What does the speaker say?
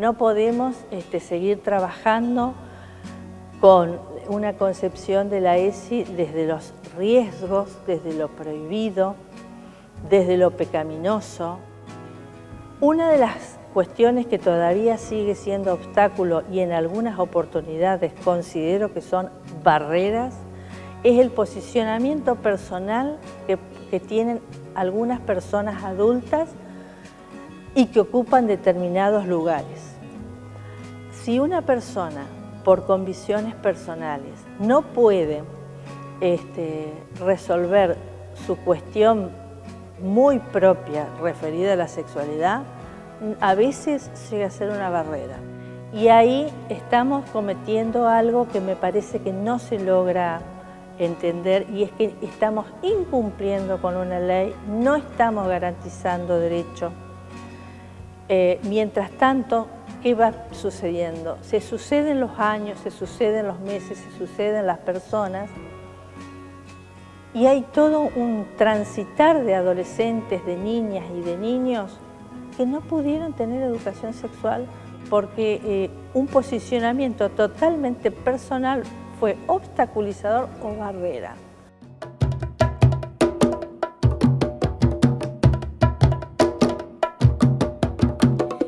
No podemos este, seguir trabajando con una concepción de la ESI desde los riesgos, desde lo prohibido, desde lo pecaminoso. Una de las cuestiones que todavía sigue siendo obstáculo y en algunas oportunidades considero que son barreras es el posicionamiento personal que, que tienen algunas personas adultas y que ocupan determinados lugares. Si una persona, por convicciones personales, no puede este, resolver su cuestión muy propia referida a la sexualidad, a veces llega a ser una barrera. Y ahí estamos cometiendo algo que me parece que no se logra entender y es que estamos incumpliendo con una ley, no estamos garantizando derechos. Eh, mientras tanto, ¿qué va sucediendo? Se suceden los años, se suceden los meses, se suceden las personas y hay todo un transitar de adolescentes, de niñas y de niños que no pudieron tener educación sexual porque eh, un posicionamiento totalmente personal fue obstaculizador o barrera.